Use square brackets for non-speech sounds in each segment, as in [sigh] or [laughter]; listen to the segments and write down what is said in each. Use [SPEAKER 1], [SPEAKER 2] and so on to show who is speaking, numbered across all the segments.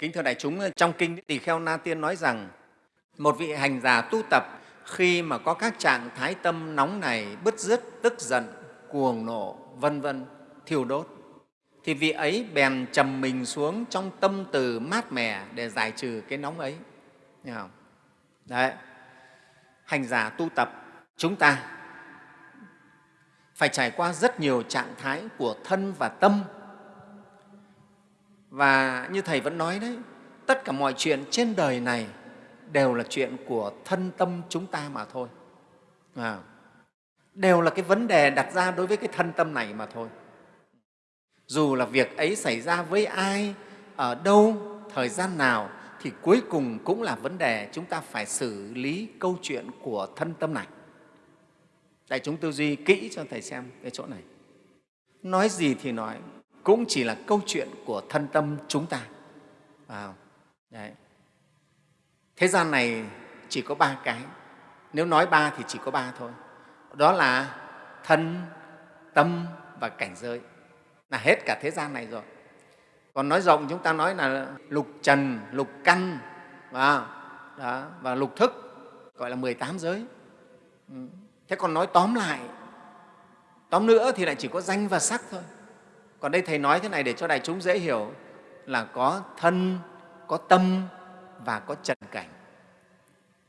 [SPEAKER 1] Kính thưa đại chúng, trong Kinh Tỳ Kheo Na Tiên nói rằng một vị hành giả tu tập khi mà có các trạng thái tâm nóng này, bứt rứt, tức giận, cuồng nộ, vân vân, thiêu đốt, thì vị ấy bèn trầm mình xuống trong tâm từ mát mẻ để giải trừ cái nóng ấy. Nghe không? Đấy, hành giả tu tập chúng ta phải trải qua rất nhiều trạng thái của thân và tâm và như Thầy vẫn nói đấy, tất cả mọi chuyện trên đời này đều là chuyện của thân tâm chúng ta mà thôi. À, đều là cái vấn đề đặt ra đối với cái thân tâm này mà thôi. Dù là việc ấy xảy ra với ai, ở đâu, thời gian nào, thì cuối cùng cũng là vấn đề chúng ta phải xử lý câu chuyện của thân tâm này. Đại chúng tư duy kỹ cho Thầy xem cái chỗ này. Nói gì thì nói, cũng chỉ là câu chuyện của thân tâm chúng ta. À, đấy. Thế gian này chỉ có ba cái. Nếu nói ba thì chỉ có ba thôi. Đó là thân, tâm và cảnh giới. Là hết cả thế gian này rồi. Còn nói rộng chúng ta nói là lục trần, lục căn và, đó, và lục thức, gọi là 18 giới. Ừ. Thế còn nói tóm lại, tóm nữa thì lại chỉ có danh và sắc thôi. Còn đây Thầy nói thế này để cho đại chúng dễ hiểu là có thân, có tâm và có trần cảnh.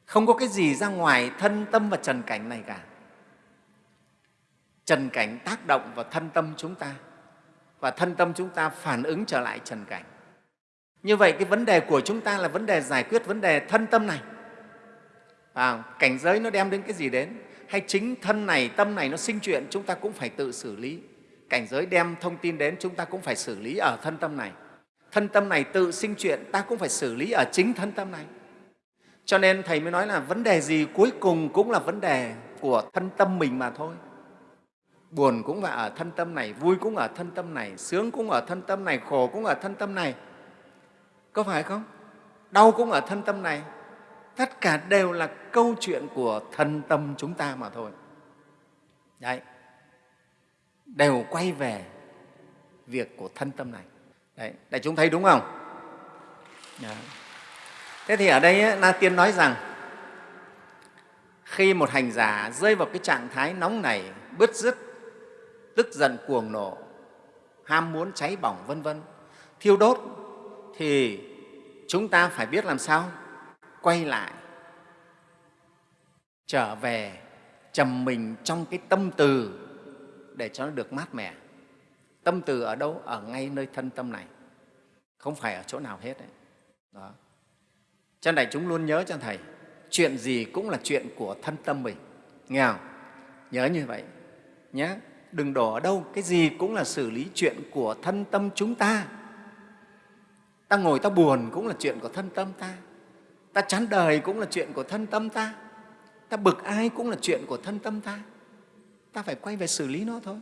[SPEAKER 1] Không có cái gì ra ngoài thân tâm và trần cảnh này cả. Trần cảnh tác động vào thân tâm chúng ta và thân tâm chúng ta phản ứng trở lại trần cảnh. Như vậy cái vấn đề của chúng ta là vấn đề giải quyết vấn đề thân tâm này. À, cảnh giới nó đem đến cái gì đến? Hay chính thân này, tâm này nó sinh chuyện chúng ta cũng phải tự xử lý cảnh giới đem thông tin đến chúng ta cũng phải xử lý ở thân tâm này. Thân tâm này tự sinh chuyện ta cũng phải xử lý ở chính thân tâm này. Cho nên Thầy mới nói là vấn đề gì cuối cùng cũng là vấn đề của thân tâm mình mà thôi. Buồn cũng là ở thân tâm này, vui cũng ở thân tâm này, sướng cũng ở thân tâm này, khổ cũng ở thân tâm này. Có phải không? Đau cũng ở thân tâm này. Tất cả đều là câu chuyện của thân tâm chúng ta mà thôi. Đấy đều quay về việc của thân tâm này. Đấy, đại chúng thấy đúng không? Đấy. Thế thì ở đây Na Tiên nói rằng khi một hành giả rơi vào cái trạng thái nóng này, bứt rứt, tức giận cuồng nộ, ham muốn cháy bỏng vân vân, thiêu đốt thì chúng ta phải biết làm sao quay lại trở về trầm mình trong cái tâm từ để cho nó được mát mẻ. Tâm từ ở đâu? Ở ngay nơi thân tâm này, không phải ở chỗ nào hết. Đấy. Đó. Cho đại chúng luôn nhớ cho Thầy, chuyện gì cũng là chuyện của thân tâm mình. Nghe không? Nhớ như vậy nhé. Đừng đổ ở đâu, cái gì cũng là xử lý chuyện của thân tâm chúng ta. Ta ngồi ta buồn cũng là chuyện của thân tâm ta. Ta chán đời cũng là chuyện của thân tâm ta. Ta bực ai cũng là chuyện của thân tâm ta ta phải quay về xử lý nó thôi.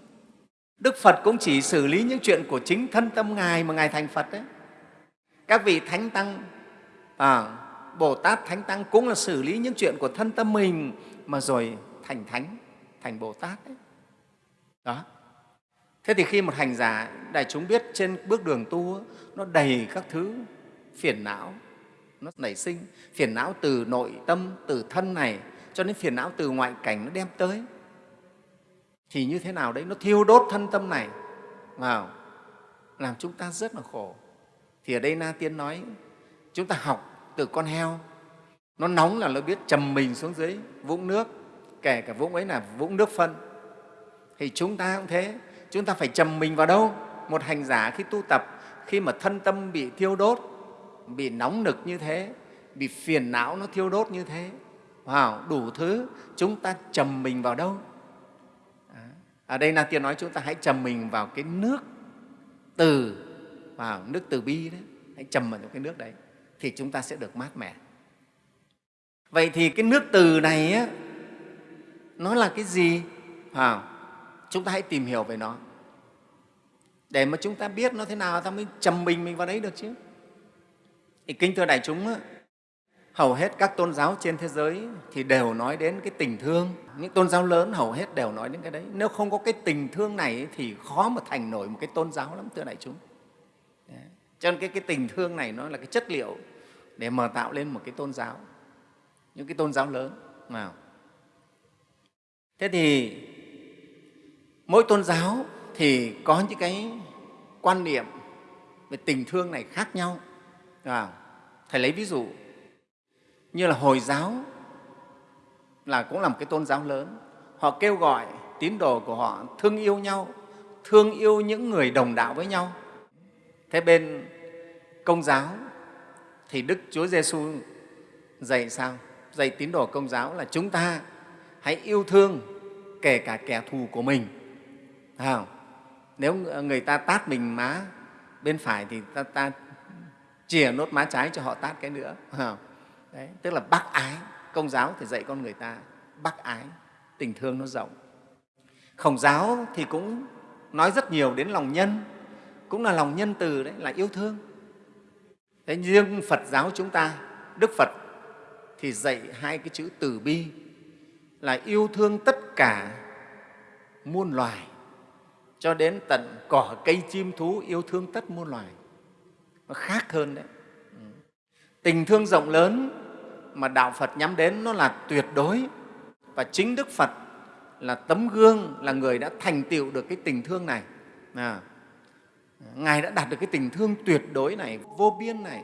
[SPEAKER 1] Đức phật cũng chỉ xử lý những chuyện của chính thân tâm ngài mà ngài thành phật đấy. Các vị thánh tăng à, bồ tát thánh tăng cũng là xử lý những chuyện của thân tâm mình mà rồi thành thánh thành bồ tát đấy. Đó. Thế thì khi một hành giả đại chúng biết trên bước đường tu nó đầy các thứ phiền não nó nảy sinh phiền não từ nội tâm từ thân này cho đến phiền não từ ngoại cảnh nó đem tới thì như thế nào đấy? Nó thiêu đốt thân tâm này. Vào. Làm chúng ta rất là khổ. Thì ở đây na tiên nói chúng ta học từ con heo. Nó nóng là nó biết trầm mình xuống dưới vũng nước kể cả vũng ấy là vũng nước phân. Thì chúng ta cũng thế. Chúng ta phải trầm mình vào đâu? Một hành giả khi tu tập khi mà thân tâm bị thiêu đốt bị nóng nực như thế bị phiền não nó thiêu đốt như thế wow, đủ thứ chúng ta trầm mình vào đâu? Ở đây Na Tiên nói chúng ta hãy trầm mình vào cái nước từ, vào nước từ bi đấy, hãy trầm vào cái nước đấy thì chúng ta sẽ được mát mẻ. Vậy thì cái nước từ này á, nó là cái gì? À, chúng ta hãy tìm hiểu về nó để mà chúng ta biết nó thế nào ta mới trầm mình mình vào đấy được chứ. Thì kính thưa đại chúng, á, hầu hết các tôn giáo trên thế giới thì đều nói đến cái tình thương. Những tôn giáo lớn hầu hết đều nói đến cái đấy. Nếu không có cái tình thương này thì khó mà thành nổi một cái tôn giáo lắm thưa đại chúng. Cho nên cái, cái tình thương này nó là cái chất liệu để mà tạo lên một cái tôn giáo. Những cái tôn giáo lớn. Nào. Thế thì mỗi tôn giáo thì có những cái quan niệm về tình thương này khác nhau. À, thầy lấy ví dụ như là hồi giáo là cũng là một cái tôn giáo lớn. Họ kêu gọi tín đồ của họ thương yêu nhau thương yêu những người đồng đạo với nhau. Thế bên công giáo thì đức chúa giêsu dạy sao? Dạy tín đồ công giáo là chúng ta hãy yêu thương kể cả kẻ thù của mình. Không? nếu người ta tát mình má bên phải thì ta, ta chìa nốt má trái cho họ tát cái nữa. Không? Đấy, tức là bác ái. Công giáo thì dạy con người ta bác ái tình thương nó rộng. Khổng giáo thì cũng nói rất nhiều đến lòng nhân cũng là lòng nhân từ đấy là yêu thương. Thế riêng phật giáo chúng ta đức phật thì dạy hai cái chữ từ bi là yêu thương tất cả muôn loài cho đến tận cỏ cây chim thú yêu thương tất muôn loài. Nó khác hơn đấy. Ừ. Tình thương rộng lớn mà đạo phật nhắm đến nó là tuyệt đối. Và chính đức phật là tấm gương là người đã thành tựu được cái tình thương này. À, ngài đã đạt được cái tình thương tuyệt đối này vô biên này.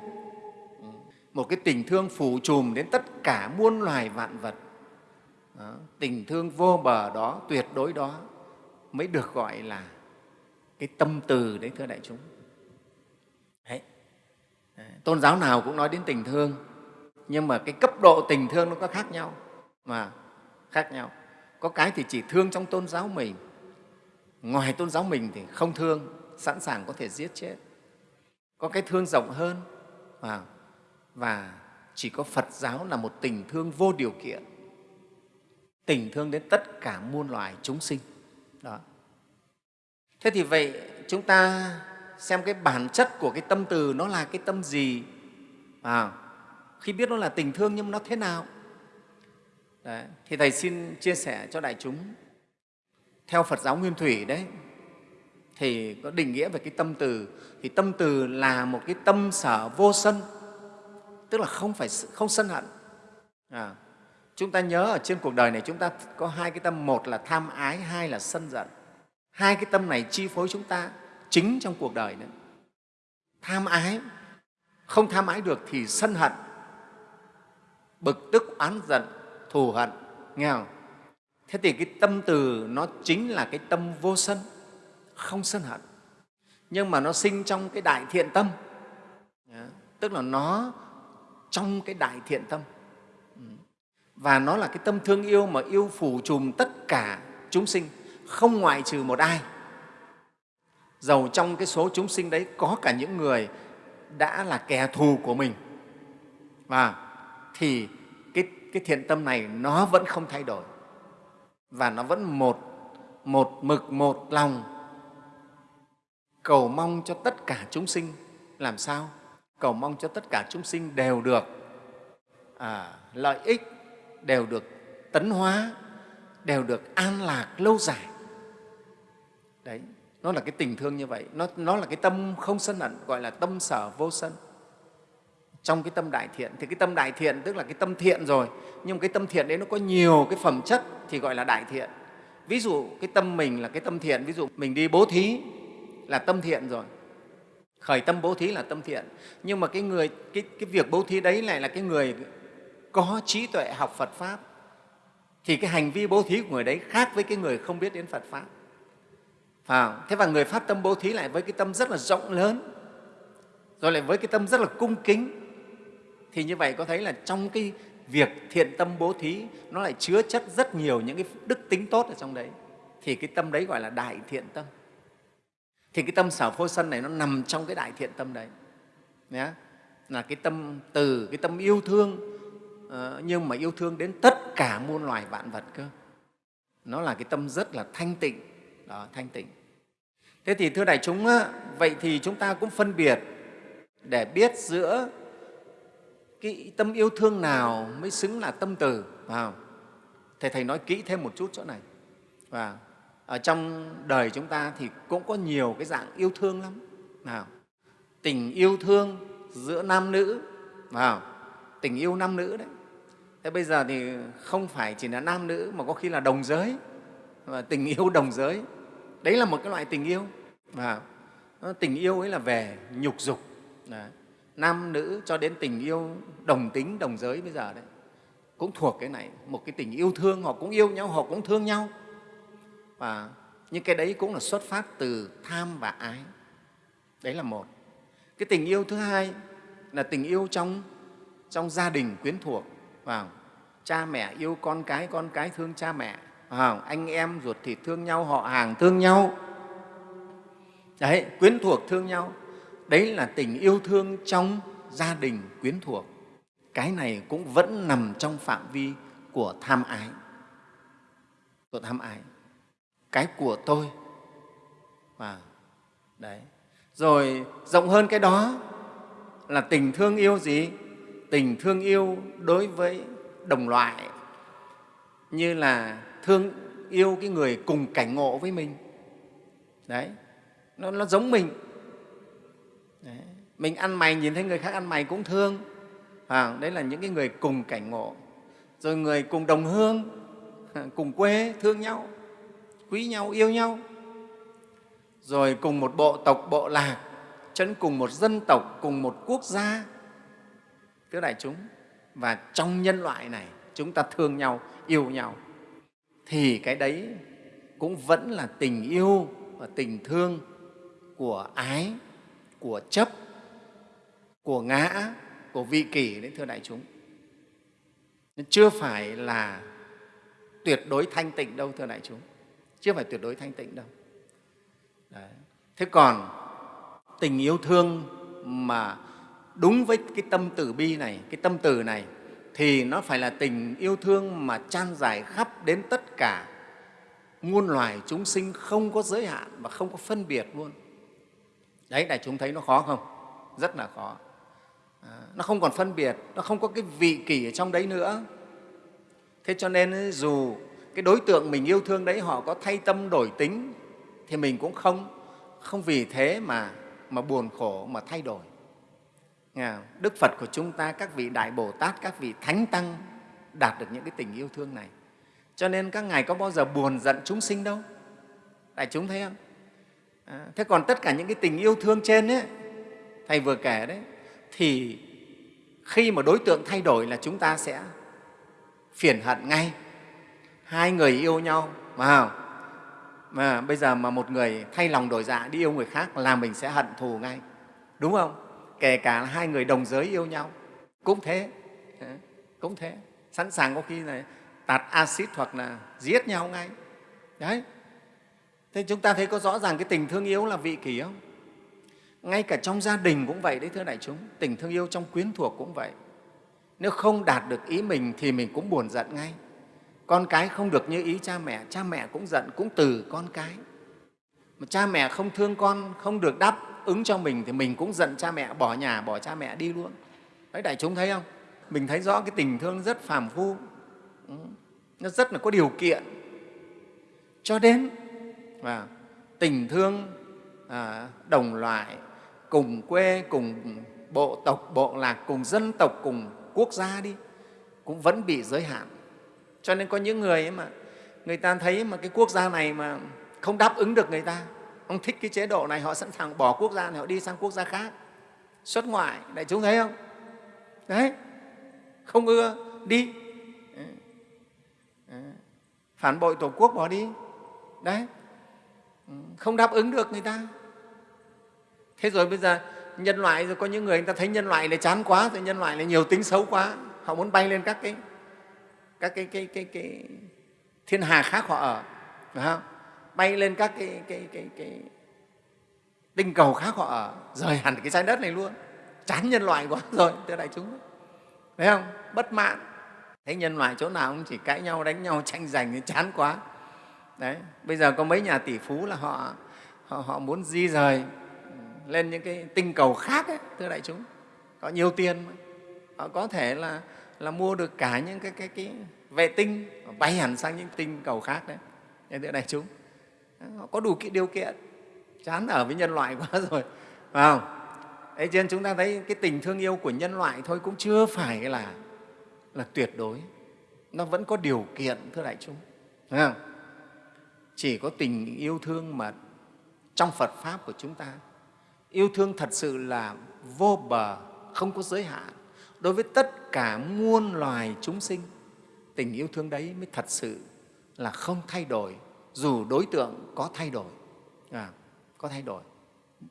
[SPEAKER 1] Một cái tình thương phủ trùm đến tất cả muôn loài vạn vật. Đó, tình thương vô bờ đó tuyệt đối đó mới được gọi là cái tâm từ đấy thưa đại chúng. Đấy. À, tôn giáo nào cũng nói đến tình thương nhưng mà cái cấp độ tình thương nó có khác nhau mà khác nhau. Có cái thì chỉ thương trong tôn giáo mình. Ngoài tôn giáo mình thì không thương sẵn sàng có thể giết chết. Có cái thương rộng hơn và, và chỉ có phật giáo là một tình thương vô điều kiện. Tình thương đến tất cả muôn loài chúng sinh. Đó. Thế thì vậy chúng ta xem cái bản chất của cái tâm từ nó là cái tâm gì? À, khi biết nó là tình thương nhưng nó thế nào? Đấy, thì thầy xin chia sẻ cho đại chúng. Theo phật giáo nguyên thủy đấy thì có định nghĩa về cái tâm từ. Thì tâm từ là một cái tâm sở vô sân tức là không phải không sân hận. À, chúng ta nhớ ở trên cuộc đời này chúng ta có hai cái tâm một là tham ái hai là sân giận. Hai cái tâm này chi phối chúng ta chính trong cuộc đời nữa tham ái không tham ái được thì sân hận bực tức, oán giận, thù hận nghe không thế thì cái tâm từ nó chính là cái tâm vô sân, không sân hận. Nhưng mà nó sinh trong cái đại thiện tâm. Tức là nó trong cái đại thiện tâm. Ừ. Và nó là cái tâm thương yêu mà yêu phủ trùm tất cả chúng sinh, không ngoại trừ một ai. Dầu trong cái số chúng sinh đấy có cả những người đã là kẻ thù của mình. Và thì cái, cái thiện tâm này nó vẫn không thay đổi. Và nó vẫn một một mực một lòng cầu mong cho tất cả chúng sinh. Làm sao? Cầu mong cho tất cả chúng sinh đều được à, lợi ích đều được tấn hóa đều được an lạc lâu dài. Đấy nó là cái tình thương như vậy. Nó, nó là cái tâm không sân hận gọi là tâm sở vô sân trong cái tâm đại thiện. Thì cái tâm đại thiện tức là cái tâm thiện rồi. Nhưng cái tâm thiện đấy nó có nhiều cái phẩm chất thì gọi là đại thiện. Ví dụ cái tâm mình là cái tâm thiện. Ví dụ mình đi bố thí là tâm thiện rồi. Khởi tâm bố thí là tâm thiện. Nhưng mà cái người cái, cái việc bố thí đấy lại là cái người có trí tuệ học Phật pháp. Thì cái hành vi bố thí của người đấy khác với cái người không biết đến Phật pháp. À, thế và người phát tâm bố thí lại với cái tâm rất là rộng lớn. Rồi lại với cái tâm rất là cung kính thì như vậy có thấy là trong cái việc thiện tâm bố thí nó lại chứa chất rất nhiều những cái đức tính tốt ở trong đấy. Thì cái tâm đấy gọi là đại thiện tâm. Thì cái tâm sở phô sân này nó nằm trong cái đại thiện tâm đấy. Nhé là cái tâm từ cái tâm yêu thương ờ, nhưng mà yêu thương đến tất cả muôn loài vạn vật cơ. Nó là cái tâm rất là thanh tịnh. Đó, thanh tịnh. Thế thì thưa đại chúng vậy thì chúng ta cũng phân biệt để biết giữa cái tâm yêu thương nào mới xứng là tâm từ vào thầy thầy nói kỹ thêm một chút chỗ này. Và ở trong đời chúng ta thì cũng có nhiều cái dạng yêu thương lắm nào tình yêu thương giữa nam nữ vào tình yêu nam nữ đấy. Thế bây giờ thì không phải chỉ là nam nữ mà có khi là đồng giới, và tình yêu đồng giới. Đấy là một cái loại tình yêu và ờ, tình yêu ấy là về nhục dục. Đấy nam nữ cho đến tình yêu đồng tính, đồng giới bây giờ đấy, cũng thuộc cái này. Một cái tình yêu thương, họ cũng yêu nhau, họ cũng thương nhau. Và nhưng cái đấy cũng là xuất phát từ tham và ái. Đấy là một. Cái tình yêu thứ hai là tình yêu trong trong gia đình quyến thuộc. Vào, cha mẹ yêu con cái con cái thương cha mẹ. Vào, anh em ruột thịt thương nhau, họ hàng thương nhau. Đấy, quyến thuộc thương nhau đấy là tình yêu thương trong gia đình quyến thuộc. Cái này cũng vẫn nằm trong phạm vi của tham ái. Của tham ái. Cái của tôi. Và đấy. Rồi rộng hơn cái đó là tình thương yêu gì? Tình thương yêu đối với đồng loại. Như là thương yêu cái người cùng cảnh ngộ với mình. Đấy. Nó, nó giống mình mình ăn mày nhìn thấy người khác ăn mày cũng thương. À, đấy là những cái người cùng cảnh ngộ. Rồi người cùng đồng hương [laughs] cùng quê thương nhau quý nhau yêu nhau. Rồi cùng một bộ tộc bộ lạc chấn cùng một dân tộc cùng một quốc gia. Thưa đại chúng và trong nhân loại này chúng ta thương nhau yêu nhau thì cái đấy cũng vẫn là tình yêu và tình thương của ái của chấp của ngã, của vị kỷ đấy, thưa đại chúng. Chưa phải là tuyệt đối thanh tịnh đâu, thưa đại chúng. Chưa phải tuyệt đối thanh tịnh đâu. Đấy. thế còn tình yêu thương mà đúng với cái tâm từ bi này, cái tâm từ này, thì nó phải là tình yêu thương mà trang dài khắp đến tất cả muôn loài chúng sinh không có giới hạn và không có phân biệt luôn. Đấy, đại chúng thấy nó khó không? Rất là khó à, nó không còn phân biệt nó không có cái vị kỷ ở trong đấy nữa thế cho nên dù cái đối tượng mình yêu thương đấy họ có thay tâm đổi tính thì mình cũng không không vì thế mà mà buồn khổ mà thay đổi Đức Phật của chúng ta, các vị Đại Bồ Tát, các vị Thánh Tăng đạt được những cái tình yêu thương này. Cho nên các Ngài có bao giờ buồn giận chúng sinh đâu. Đại chúng thấy không? À, thế còn tất cả những cái tình yêu thương trên ấy, Thầy vừa kể đấy, thì khi mà đối tượng thay đổi là chúng ta sẽ phiền hận ngay. Hai người yêu nhau, mà mà bây giờ mà một người thay lòng đổi dạ đi yêu người khác là mình sẽ hận thù ngay, đúng không? kể cả là hai người đồng giới yêu nhau cũng thế. Cũng thế. Sẵn sàng có khi là tạt axit hoặc là giết nhau ngay. Đấy. Thế chúng ta thấy có rõ ràng cái tình thương yêu là vị kỷ không? Ngay cả trong gia đình cũng vậy đấy thưa đại chúng tình thương yêu trong quyến thuộc cũng vậy. Nếu không đạt được ý mình thì mình cũng buồn giận ngay. Con cái không được như ý cha mẹ cha mẹ cũng giận cũng từ con cái. Mà cha mẹ không thương con không được đáp ứng cho mình thì mình cũng giận cha mẹ bỏ nhà bỏ cha mẹ đi luôn. Đấy đại chúng thấy không? Mình thấy rõ cái tình thương rất phàm phu. Ừ, nó rất là có điều kiện. Cho đến và tình thương à, đồng loại cùng quê, cùng bộ tộc, bộ lạc, cùng dân tộc, cùng quốc gia đi, cũng vẫn bị giới hạn. Cho nên có những người ấy mà, người ta thấy mà cái quốc gia này mà không đáp ứng được người ta, không thích cái chế độ này, họ sẵn sàng bỏ quốc gia này, họ đi sang quốc gia khác. Xuất ngoại, đại chúng thấy không? Đấy, không ưa, đi. Ừ. Ừ. Phản bội tổ quốc bỏ đi. Đấy. Ừ, không đáp ứng được người ta thế rồi bây giờ nhân loại rồi có những người người ta thấy nhân loại này chán quá rồi nhân loại này nhiều tính xấu quá họ muốn bay lên các cái các cái, cái, cái, cái thiên hà khác họ ở phải không? bay lên các cái, cái, cái, cái tinh cầu khác họ ở rời hẳn cái trái đất này luôn. Chán nhân loại quá [laughs] rồi thưa đại chúng. Thấy không? Bất mãn. Thấy nhân loại chỗ nào cũng chỉ cãi nhau đánh nhau tranh giành thì chán quá. Đấy bây giờ có mấy nhà tỷ phú là họ họ, họ muốn di rời lên những cái tinh cầu khác ấy, thưa đại chúng có nhiều tiền mà. họ có thể là là mua được cả những cái cái cái vệ tinh bay hẳn sang những tinh cầu khác đấy thưa đại chúng họ có đủ cái điều kiện chán ở với nhân loại [laughs] quá rồi phải không ấy cho nên chúng ta thấy cái tình thương yêu của nhân loại thôi cũng chưa phải là, là tuyệt đối. Nó vẫn có điều kiện, thưa đại chúng. Không? Chỉ có tình yêu thương mà trong Phật Pháp của chúng ta, yêu thương thật sự là vô bờ, không có giới hạn. Đối với tất cả muôn loài chúng sinh, tình yêu thương đấy mới thật sự là không thay đổi, dù đối tượng có thay đổi. À, có thay đổi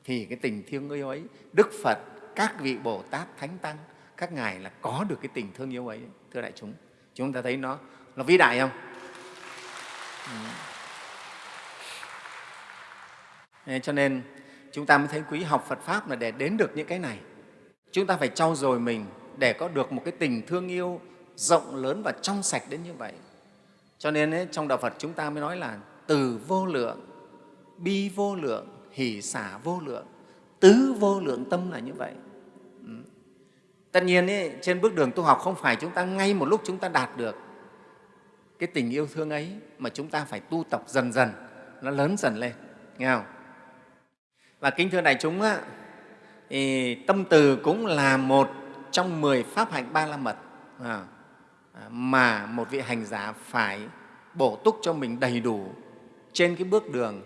[SPEAKER 1] thì cái tình thương yêu ấy đức phật các vị bồ tát thánh tăng các ngài là có được cái tình thương yêu ấy thưa đại chúng chúng ta thấy nó nó vĩ đại không ừ. cho nên chúng ta mới thấy quý học phật pháp là để đến được những cái này. Chúng ta phải trau dồi mình để có được một cái tình thương yêu rộng lớn và trong sạch đến như vậy. Cho nên ấy, trong đạo phật chúng ta mới nói là từ vô lượng bi vô lượng hỷ xả vô lượng tứ vô lượng tâm là như vậy. Ừ. tất nhiên ấy, trên bước đường tu học không phải chúng ta ngay một lúc chúng ta đạt được cái tình yêu thương ấy mà chúng ta phải tu tập dần dần nó lớn dần lên. Nghe không? Và kính thưa đại chúng, á, thì tâm từ cũng là một trong mười pháp hạnh ba la mật à, à, mà một vị hành giả phải bổ túc cho mình đầy đủ trên cái bước đường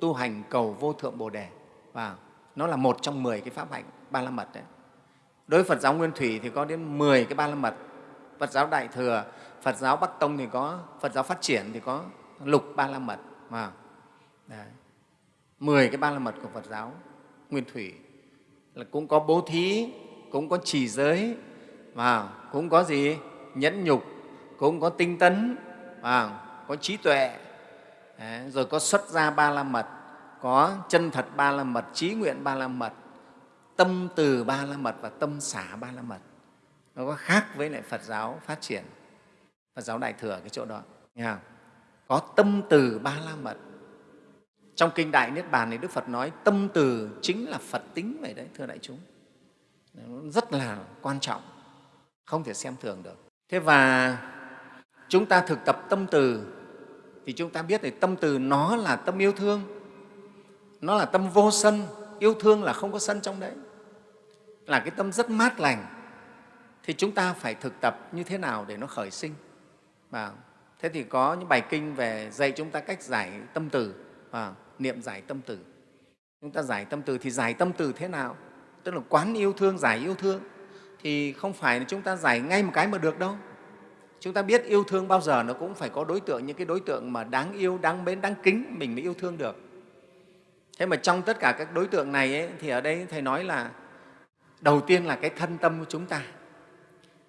[SPEAKER 1] tu hành cầu vô thượng Bồ Đề. Và nó là một trong mười cái pháp hạnh ba la mật đấy. Đối với Phật giáo Nguyên Thủy thì có đến 10 cái ba la mật. Phật giáo Đại Thừa, Phật giáo Bắc Tông thì có, Phật giáo Phát triển thì có lục ba la mật. À. Đấy. 10 cái ba la mật của Phật giáo Nguyên Thủy là cũng có bố thí, cũng có trì giới, và cũng có gì? Nhẫn nhục, cũng có tinh tấn, và có trí tuệ, rồi có xuất gia ba la mật, có chân thật ba la mật, trí nguyện ba la mật, tâm từ ba la mật và tâm xả ba la mật. Nó có khác với lại Phật giáo phát triển, Phật giáo Đại Thừa cái chỗ đó. Nghe không? Có tâm từ ba la mật, trong kinh đại niết bàn thì đức phật nói, tâm từ chính là phật tính vậy đấy, thưa đại chúng. Rất là quan trọng, không thể xem thường được. Thế và chúng ta thực tập tâm từ, thì chúng ta biết thì tâm từ nó là tâm yêu thương, nó là tâm vô sân, yêu thương là không có sân trong đấy, là cái tâm rất mát lành. Thì chúng ta phải thực tập như thế nào để nó khởi sinh? Và thế thì có những bài kinh về dạy chúng ta cách giải tâm từ. Và niệm giải tâm từ. Chúng ta giải tâm từ thì giải tâm từ thế nào? Tức là quán yêu thương giải yêu thương. Thì không phải là chúng ta giải ngay một cái mà được đâu. Chúng ta biết yêu thương bao giờ nó cũng phải có đối tượng những cái đối tượng mà đáng yêu đáng mến đáng kính mình mới yêu thương được. Thế mà trong tất cả các đối tượng này ấy, thì ở đây thầy nói là đầu tiên là cái thân tâm của chúng ta.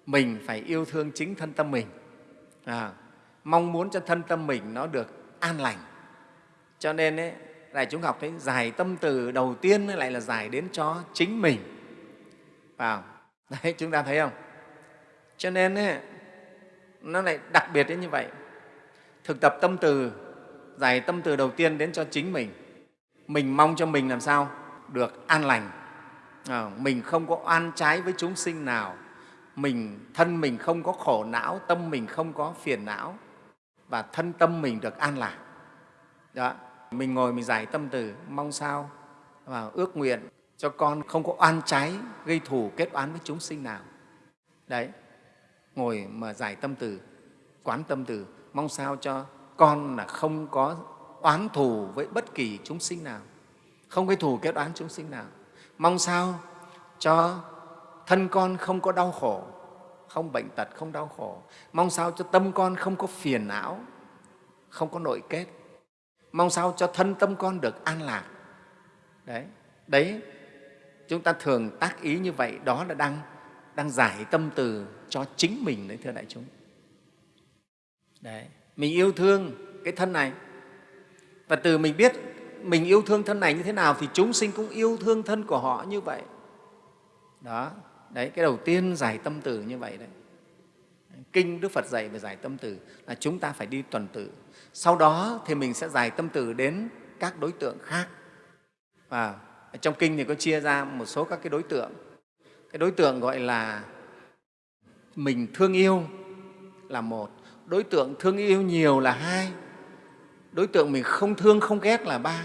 [SPEAKER 1] Mình phải yêu thương chính thân tâm mình. À, mong muốn cho thân tâm mình nó được an lành cho nên ấy, đại chúng học thấy giải tâm từ đầu tiên lại là giải đến cho chính mình. Vào. [laughs] Đấy chúng ta thấy không? Cho nên ấy, nó lại đặc biệt đến như vậy. Thực tập tâm từ giải tâm từ đầu tiên đến cho chính mình. Mình mong cho mình làm sao? Được an lành. À, mình không có oan trái với chúng sinh nào. Mình thân mình không có khổ não tâm mình không có phiền não. Và thân tâm mình được an lạc. Đó mình ngồi mình giải tâm từ, mong sao và ước nguyện cho con không có oan trái, gây thù, kết oán với chúng sinh nào. Đấy, ngồi mà giải tâm từ, quán tâm từ, mong sao cho con là không có oán thù với bất kỳ chúng sinh nào, không gây thù, kết oán chúng sinh nào. Mong sao cho thân con không có đau khổ, không bệnh tật, không đau khổ. Mong sao cho tâm con không có phiền não, không có nội kết mong sao cho thân tâm con được an lạc. Đấy đấy, chúng ta thường tác ý như vậy, đó là đang đang giải tâm từ cho chính mình đấy, thưa đại chúng. Đấy, mình yêu thương cái thân này. Và từ mình biết mình yêu thương thân này như thế nào thì chúng sinh cũng yêu thương thân của họ như vậy. Đó, đấy, cái đầu tiên giải tâm từ như vậy đấy. Kinh đức phật dạy về giải tâm từ là chúng ta phải đi tuần tự sau đó thì mình sẽ giải tâm từ đến các đối tượng khác. Và trong kinh thì có chia ra một số các cái đối tượng. Cái đối tượng gọi là mình thương yêu là một, đối tượng thương yêu nhiều là hai, đối tượng mình không thương, không ghét là ba,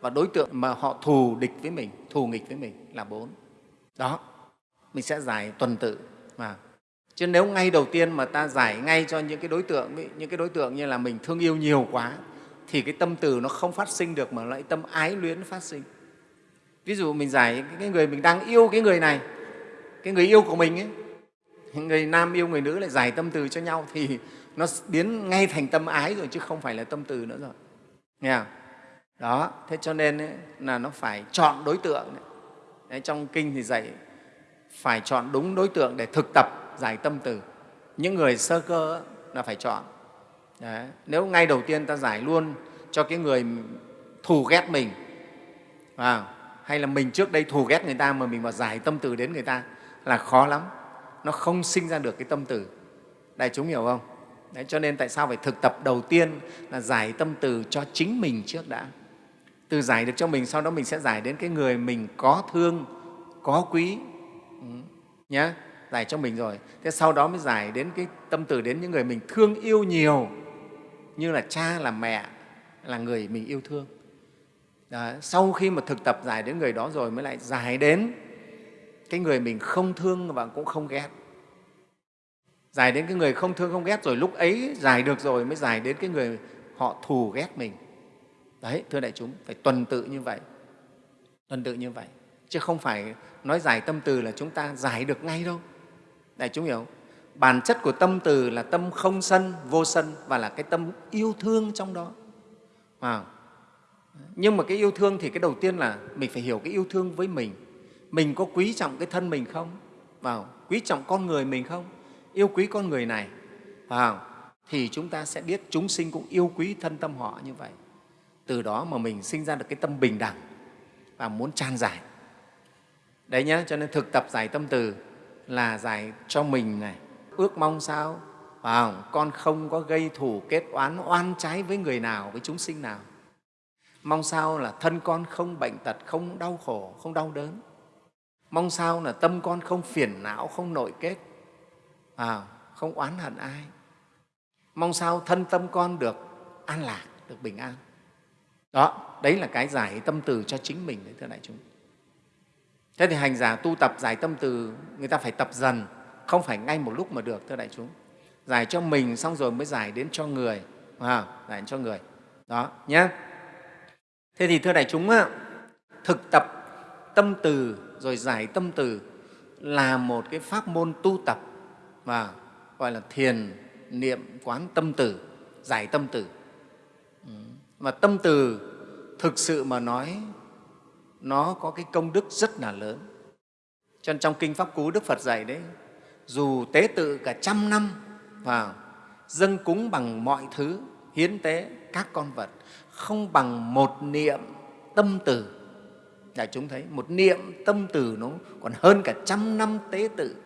[SPEAKER 1] và đối tượng mà họ thù địch với mình, thù nghịch với mình là bốn. Đó, mình sẽ giải tuần tự mà chứ nếu ngay đầu tiên mà ta giải ngay cho những cái đối tượng những cái đối tượng như là mình thương yêu nhiều quá thì cái tâm từ nó không phát sinh được mà lại tâm ái luyến phát sinh ví dụ mình giải cái người mình đang yêu cái người này cái người yêu của mình ấy người nam yêu người nữ lại giải tâm từ cho nhau thì nó biến ngay thành tâm ái rồi chứ không phải là tâm từ nữa rồi nghe không? đó thế cho nên ấy, là nó phải chọn đối tượng đấy. Đấy, trong kinh thì dạy phải chọn đúng đối tượng để thực tập giải tâm từ. Những người sơ cơ là phải chọn. Đấy. nếu ngay đầu tiên ta giải luôn cho cái người thù ghét mình à, hay là mình trước đây thù ghét người ta mà mình mà giải tâm từ đến người ta là khó lắm. Nó không sinh ra được cái tâm từ. Đại chúng hiểu không? Đấy, cho nên tại sao phải thực tập đầu tiên là giải tâm từ cho chính mình trước đã. Từ giải được cho mình sau đó mình sẽ giải đến cái người mình có thương có quý. Ừ. nhé giải cho mình rồi. Thế sau đó mới giải đến cái tâm từ đến những người mình thương yêu nhiều, như là cha, là mẹ, là người mình yêu thương. Đó. sau khi mà thực tập giải đến người đó rồi mới lại giải đến cái người mình không thương và cũng không ghét. Giải đến cái người không thương, không ghét rồi lúc ấy giải được rồi mới giải đến cái người họ thù ghét mình. Đấy, thưa đại chúng, phải tuần tự như vậy. Tuần tự như vậy. Chứ không phải nói giải tâm từ là chúng ta giải được ngay đâu đại chúng hiểu, bản chất của tâm từ là tâm không sân, vô sân và là cái tâm yêu thương trong đó. À. nhưng mà cái yêu thương thì cái đầu tiên là mình phải hiểu cái yêu thương với mình. Mình có quý trọng cái thân mình không? Vào quý trọng con người mình không? Yêu quý con người này. Vào thì chúng ta sẽ biết chúng sinh cũng yêu quý thân tâm họ như vậy. Từ đó mà mình sinh ra được cái tâm bình đẳng và muốn tràn giải. Đấy nhé cho nên thực tập giải tâm từ là giải cho mình này. Ước mong sao? Vào con không có gây thù kết oán oan trái với người nào với chúng sinh nào. Mong sao là thân con không bệnh tật không đau khổ không đau đớn. Mong sao là tâm con không phiền não không nội kết. À, không oán hận ai. Mong sao thân tâm con được an lạc được bình an. Đó đấy là cái giải tâm từ cho chính mình đấy thưa đại chúng thế thì hành giả tu tập giải tâm từ người ta phải tập dần không phải ngay một lúc mà được thưa đại chúng. Giải cho mình xong rồi mới giải đến cho người à, giải đến cho người. Đó nhé thế thì thưa đại chúng thực tập tâm từ rồi giải tâm từ là một cái pháp môn tu tập và gọi là thiền niệm quán tâm từ giải tâm từ. Mà tâm từ thực sự mà nói nó có cái công đức rất là lớn. Cho nên trong kinh pháp cú đức phật dạy đấy dù tế tự cả trăm năm vào dâng cúng bằng mọi thứ hiến tế các con vật không bằng một niệm tâm từ. Đại chúng thấy một niệm tâm từ nó còn hơn cả trăm năm tế tự.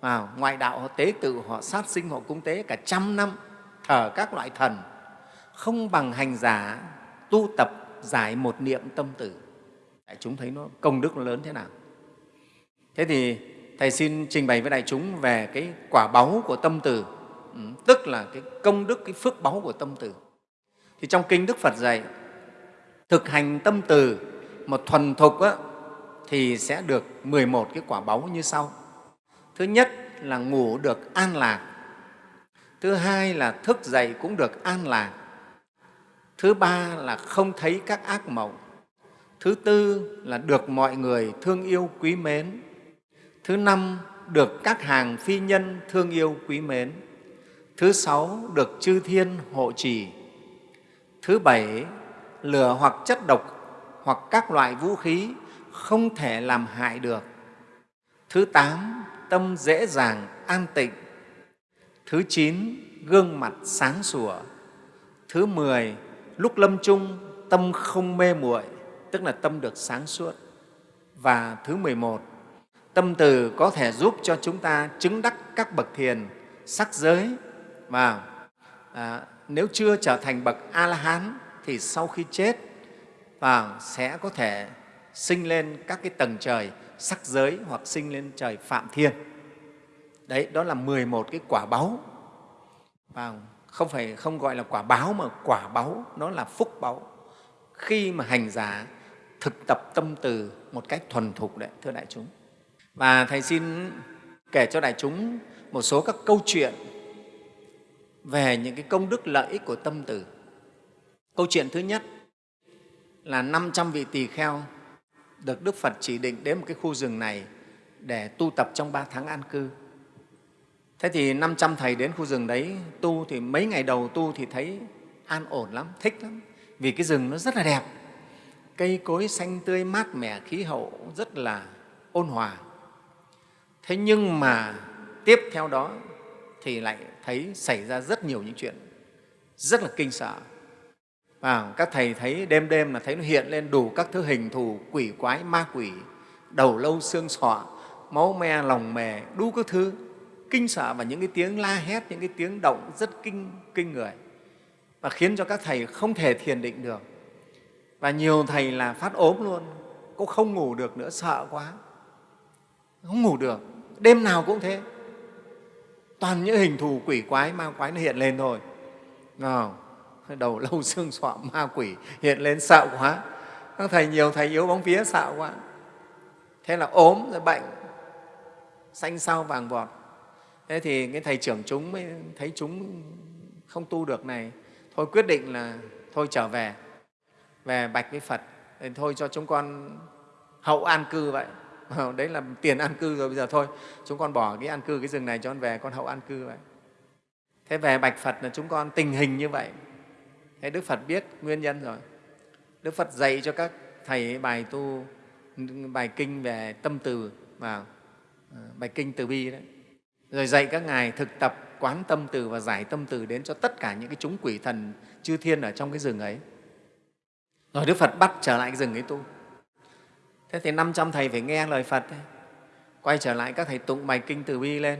[SPEAKER 1] À, ngoại đạo họ tế tự họ sát sinh họ cúng tế cả trăm năm thờ các loại thần. Không bằng hành giả tu tập giải một niệm tâm từ đại chúng thấy nó công đức nó lớn thế nào? Thế thì thầy xin trình bày với đại chúng về cái quả báu của tâm từ ừ, tức là cái công đức cái phước báu của tâm từ. Thì trong kinh đức phật dạy thực hành tâm từ một thuần thục á, thì sẽ được 11 cái quả báu như sau. Thứ nhất là ngủ được an lạc. Thứ hai là thức dậy cũng được an lạc. Thứ ba là không thấy các ác mộng thứ tư là được mọi người thương yêu quý mến. Thứ năm, được các hàng phi nhân thương yêu quý mến. Thứ sáu, được chư thiên hộ trì. Thứ bảy, lửa hoặc chất độc hoặc các loại vũ khí không thể làm hại được. Thứ tám, tâm dễ dàng, an tịnh. Thứ chín, gương mặt sáng sủa. Thứ mười, lúc lâm chung, tâm không mê muội tức là tâm được sáng suốt. Và thứ mười một tâm từ có thể giúp cho chúng ta chứng đắc các bậc thiền sắc giới. Và à, nếu chưa trở thành bậc a la hán thì sau khi chết và sẽ có thể sinh lên các cái tầng trời sắc giới hoặc sinh lên trời phạm thiên. Đấy đó là 11 cái quả báu và không phải không gọi là quả báo mà quả báu nó là phúc báu khi mà hành giả thực tập tâm từ một cách thuần thục đấy, thưa đại chúng. Và Thầy xin kể cho đại chúng một số các câu chuyện về những cái công đức lợi ích của tâm từ. Câu chuyện thứ nhất là 500 vị tỳ kheo được Đức Phật chỉ định đến một cái khu rừng này để tu tập trong ba tháng an cư. Thế thì 500 thầy đến khu rừng đấy tu thì mấy ngày đầu tu thì thấy an ổn lắm, thích lắm. Vì cái rừng nó rất là đẹp, cây cối xanh tươi mát mẻ, khí hậu rất là ôn hòa. Thế nhưng mà tiếp theo đó thì lại thấy xảy ra rất nhiều những chuyện rất là kinh sợ. À, các thầy thấy đêm đêm là thấy nó hiện lên đủ các thứ hình thù quỷ quái, ma quỷ, đầu lâu xương sọ, máu me, lòng mề, đủ các thứ kinh sợ và những cái tiếng la hét, những cái tiếng động rất kinh, kinh người và khiến cho các thầy không thể thiền định được. Và nhiều thầy là phát ốm luôn, cũng không ngủ được nữa, sợ quá, không ngủ được, đêm nào cũng thế. Toàn những hình thù quỷ quái, ma quái nó hiện lên thôi. Nào, đầu lâu [laughs] xương sọ ma quỷ hiện lên sợ quá. Các thầy nhiều thầy yếu bóng vía sợ quá. Thế là ốm rồi bệnh, xanh sao vàng vọt thế thì cái thầy trưởng chúng mới thấy chúng không tu được này thôi quyết định là thôi trở về về bạch với phật. Thì thôi cho chúng con hậu an cư vậy. Ờ, đấy là tiền an cư rồi, bây giờ thôi. Chúng con bỏ cái an cư, cái rừng này cho con về, con hậu an cư vậy. Thế về bạch phật là chúng con tình hình như vậy. Thế đức phật biết nguyên nhân rồi. Đức phật dạy cho các thầy bài tu, bài kinh về tâm từ và ờ, bài kinh từ bi đấy. Rồi dạy các ngài thực tập quán tâm từ và giải tâm từ đến cho tất cả những cái chúng quỷ thần chư thiên ở trong cái rừng ấy. Rồi Đức Phật bắt trở lại cái rừng ấy tu. Thế thì 500 thầy phải nghe lời Phật, ấy. quay trở lại các thầy tụng bài kinh từ bi lên,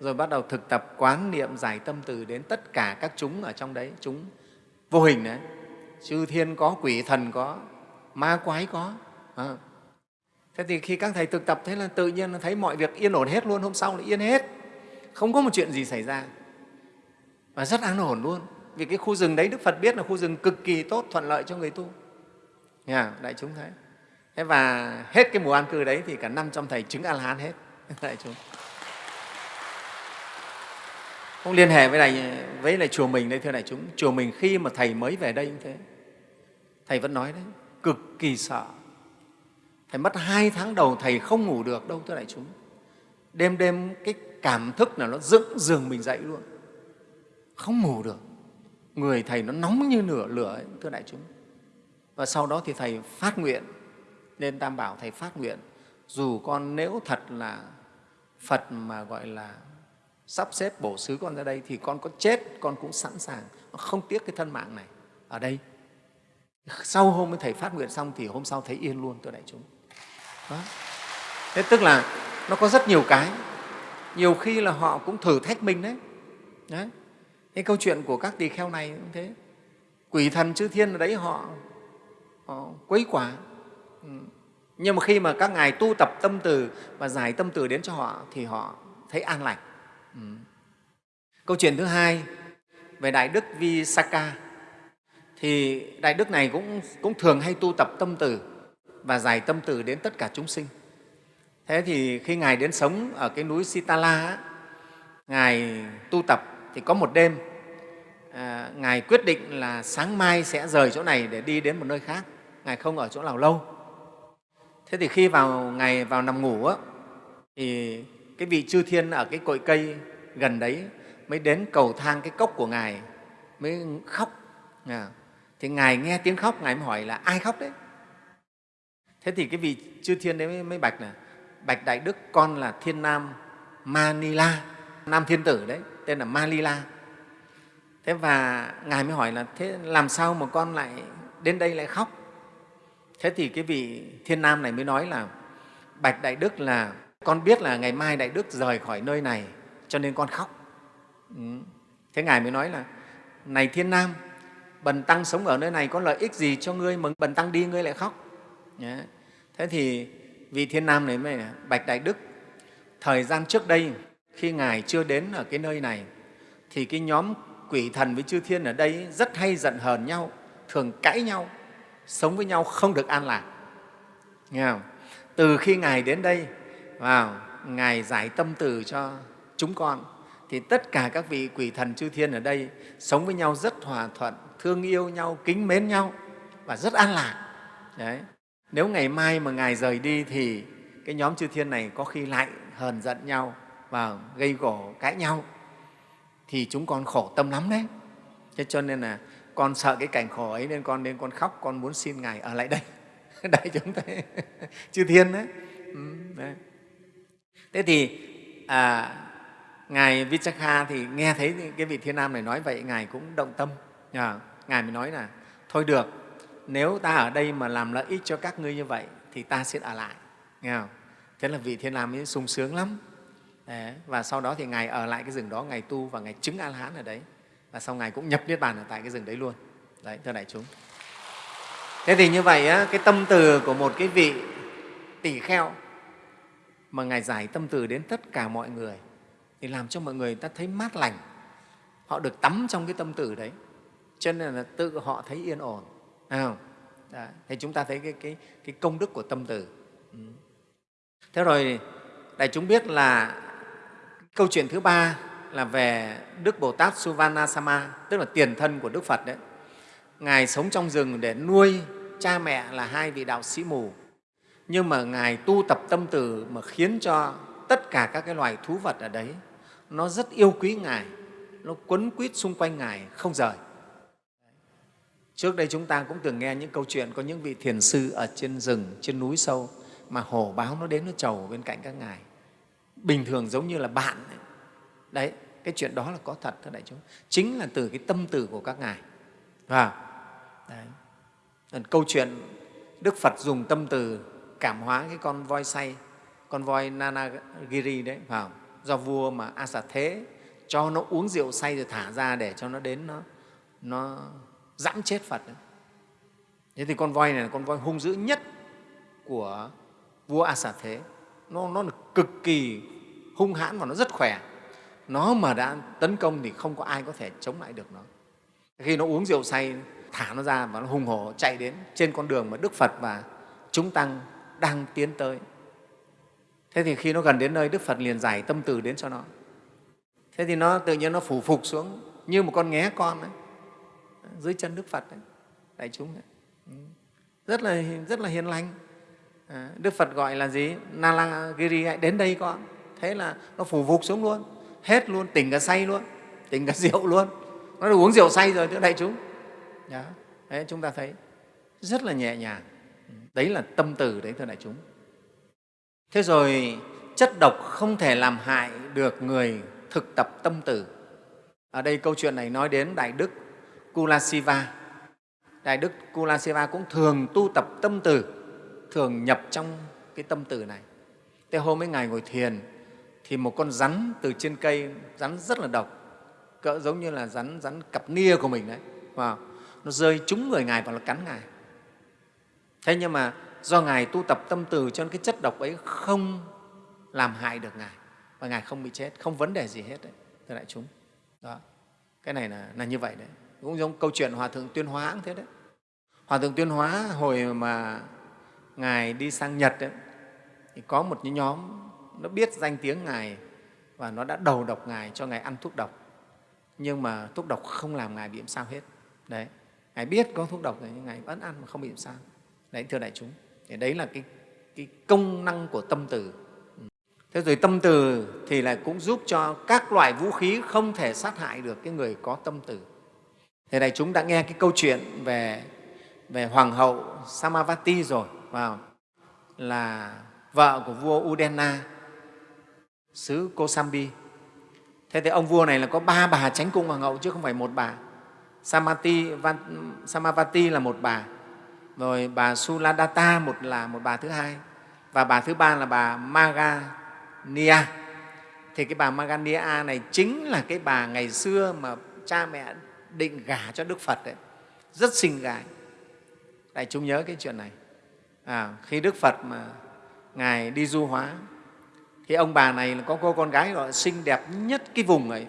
[SPEAKER 1] rồi bắt đầu thực tập quán niệm giải tâm từ đến tất cả các chúng ở trong đấy, chúng vô hình đấy. Chư thiên có, quỷ thần có, ma quái có. À. Thế thì khi các thầy thực tập thế là tự nhiên thấy mọi việc yên ổn hết luôn, hôm sau là yên hết không có một chuyện gì xảy ra và rất an ổn luôn vì cái khu rừng đấy đức phật biết là khu rừng cực kỳ tốt thuận lợi cho người tu nhà đại chúng thấy. Thế và hết cái mùa an cư đấy thì cả năm trăm thầy chứng a la hán hết [laughs] đại chúng. Không liên hệ với này với lại chùa mình đây thưa đại chúng. Chùa mình khi mà thầy mới về đây như thế. Thầy vẫn nói đấy cực kỳ sợ. Thầy mất hai tháng đầu thầy không ngủ được đâu thưa đại chúng. Đêm đêm cái cảm thức là nó dựng giường mình dậy luôn. Không ngủ được. Người thầy nó nóng như nửa lửa ấy, thưa đại chúng và sau đó thì thầy phát nguyện nên tam bảo thầy phát nguyện, dù con nếu thật là phật mà gọi là sắp xếp bổ xứ con ra đây thì con có chết, con cũng sẵn sàng không tiếc cái thân mạng này ở đây, sau hôm thầy phát nguyện xong thì hôm sau thấy yên luôn tôi đại chúng đó. thế tức là nó có rất nhiều cái nhiều khi là họ cũng thử thách mình đấy. đấy. Cái câu chuyện của các tỳ kheo này cũng thế. Quỷ thần chư thiên ở đấy họ Ờ, quấy quả. Ừ. Nhưng mà khi mà các ngài tu tập tâm từ và giải tâm từ đến cho họ thì họ thấy an lành. Ừ. Câu chuyện thứ hai về Đại Đức Visakha thì Đại Đức này cũng, cũng thường hay tu tập tâm từ và giải tâm từ đến tất cả chúng sinh. Thế thì khi Ngài đến sống ở cái núi Sitala, Ngài tu tập thì có một đêm, à, Ngài quyết định là sáng mai sẽ rời chỗ này để đi đến một nơi khác. Ngài không ở chỗ nào lâu. Thế thì khi vào Ngài vào nằm ngủ, á, thì cái vị chư thiên ở cái cội cây gần đấy mới đến cầu thang cái cốc của Ngài, mới khóc. À, thì Ngài nghe tiếng khóc, Ngài mới hỏi là ai khóc đấy? Thế thì cái vị chư thiên đấy mới, mới bạch là Bạch Đại Đức con là Thiên Nam Manila, Nam Thiên Tử đấy, tên là Malila. Thế và Ngài mới hỏi là thế làm sao mà con lại đến đây lại khóc? Thế thì cái vị Thiên Nam này mới nói là Bạch Đại Đức là con biết là ngày mai Đại Đức rời khỏi nơi này cho nên con khóc. Ừ. Thế Ngài mới nói là này Thiên Nam, Bần Tăng sống ở nơi này có lợi ích gì cho ngươi mà Bần Tăng đi ngươi lại khóc? Thế thì vị thiên nam này mới bạch đại đức thời gian trước đây khi ngài chưa đến ở cái nơi này thì cái nhóm quỷ thần với chư thiên ở đây rất hay giận hờn nhau thường cãi nhau sống với nhau không được an lạc Nghe không? Từ khi Ngài đến đây, vào Ngài giải tâm từ cho chúng con, thì tất cả các vị quỷ thần chư thiên ở đây sống với nhau rất hòa thuận, thương yêu nhau, kính mến nhau và rất an lạc. Đấy. Nếu ngày mai mà Ngài rời đi thì cái nhóm chư thiên này có khi lại hờn giận nhau và gây gổ cãi nhau thì chúng con khổ tâm lắm đấy. Thế cho nên là con sợ cái cảnh khổ ấy nên con nên con khóc, con muốn xin Ngài ở lại đây. [laughs] Đại chúng thấy [laughs] chư thiên đấy. Ừ, đấy. Thế thì à, Ngài Vichakha thì nghe thấy cái vị Thiên Nam này nói vậy, Ngài cũng động tâm. À, Ngài mới nói là thôi được, nếu ta ở đây mà làm lợi ích cho các ngươi như vậy thì ta sẽ ở lại. Nghe không? Thế là vị Thiên Nam ấy sung sướng lắm. Đấy, và sau đó thì Ngài ở lại cái rừng đó, Ngài tu và Ngài chứng A-la-hán ở đấy. Và sau Ngài cũng nhập Niết Bàn ở tại cái rừng đấy luôn. Đấy, thưa đại chúng. Thế thì như vậy, á, cái tâm từ của một cái vị tỷ kheo mà Ngài giải tâm từ đến tất cả mọi người thì làm cho mọi người ta thấy mát lành. Họ được tắm trong cái tâm từ đấy. Cho nên là tự họ thấy yên ổn. À. Đấy. Thì chúng ta thấy cái, cái, cái công đức của tâm từ. Ừ. Thế rồi đại chúng biết là câu chuyện thứ ba là về Đức Bồ Tát Suvanasama, tức là tiền thân của Đức Phật đấy. Ngài sống trong rừng để nuôi cha mẹ là hai vị đạo sĩ mù. Nhưng mà Ngài tu tập tâm từ mà khiến cho tất cả các cái loài thú vật ở đấy nó rất yêu quý Ngài, nó quấn quýt xung quanh Ngài không rời. Trước đây chúng ta cũng từng nghe những câu chuyện có những vị thiền sư ở trên rừng, trên núi sâu mà hổ báo nó đến nó trầu bên cạnh các ngài. Bình thường giống như là bạn. Ấy. Đấy, cái chuyện đó là có thật thưa đại chúng. Chính là từ cái tâm từ của các ngài. Và đấy. câu chuyện Đức Phật dùng tâm từ cảm hóa cái con voi say, con voi Nanagiri đấy, phải do vua mà Asa Thế cho nó uống rượu say rồi thả ra để cho nó đến nó, nó dẫm chết Phật. Đấy. Thế thì con voi này là con voi hung dữ nhất của vua A Xà Thế. Nó, nó là cực kỳ hung hãn và nó rất khỏe. Nó mà đã tấn công thì không có ai có thể chống lại được nó. Khi nó uống rượu say, thả nó ra và nó hùng hổ chạy đến trên con đường mà Đức Phật và chúng tăng đang tiến tới. Thế thì khi nó gần đến nơi, Đức Phật liền giải tâm từ đến cho nó. Thế thì nó tự nhiên nó phủ phục xuống như một con nghé con ấy, dưới chân Đức Phật đấy, đại chúng đấy. Ừ. Rất là, rất là hiền lành. À, Đức Phật gọi là gì? Nalagiri đến đây con. Thế là nó phủ phục xuống luôn, hết luôn, tỉnh cả say luôn, tỉnh cả [laughs] rượu luôn. Nó được uống rượu say rồi, thưa đại chúng. Đó. Đấy, chúng ta thấy rất là nhẹ nhàng. Đấy là tâm từ đấy, thưa đại chúng. Thế rồi chất độc không thể làm hại được người thực tập tâm từ. Ở đây câu chuyện này nói đến Đại Đức Kulasiva. Đại Đức Kulasiva cũng thường tu tập tâm từ, thường nhập trong cái tâm từ này. Thế hôm ấy Ngài ngồi thiền thì một con rắn từ trên cây, rắn rất là độc, cỡ giống như là rắn rắn cặp nia của mình đấy. Wow. Nó rơi trúng người Ngài và nó cắn Ngài. Thế nhưng mà do Ngài tu tập tâm từ cho nên cái chất độc ấy không làm hại được Ngài và Ngài không bị chết, không vấn đề gì hết đấy, thưa đại chúng. Đó. Cái này là, là như vậy đấy. Cũng giống câu chuyện Hòa Thượng Tuyên Hóa cũng thế đấy. Hòa Thượng Tuyên Hóa hồi mà Ngài đi sang Nhật ấy, thì có một nhóm nó biết danh tiếng Ngài và nó đã đầu độc Ngài cho Ngài ăn thuốc độc. Nhưng mà thuốc độc không làm Ngài bị sao hết. Đấy. Ngài biết có thuốc độc rồi nhưng Ngài vẫn ăn mà không bị sao. Đấy, thưa đại chúng. Thì đấy là cái, cái công năng của tâm từ. Thế rồi tâm từ thì lại cũng giúp cho các loại vũ khí không thể sát hại được cái người có tâm từ. Thế này chúng đã nghe cái câu chuyện về, về Hoàng hậu Samavati rồi, vào là vợ của vua Udena, xứ Kosambi. Thế thì ông vua này là có ba bà tránh cung hoàng hậu chứ không phải một bà. Samati, van Samavati là một bà, rồi bà Suladata một là một bà thứ hai, và bà thứ ba là bà Magania. Thì cái bà Magania này chính là cái bà ngày xưa mà cha mẹ định gả cho Đức Phật đấy, rất xinh gái. Đại chúng nhớ cái chuyện này. À, khi Đức Phật mà Ngài đi du hóa, thì ông bà này là có cô con gái gọi xinh đẹp nhất cái vùng ấy,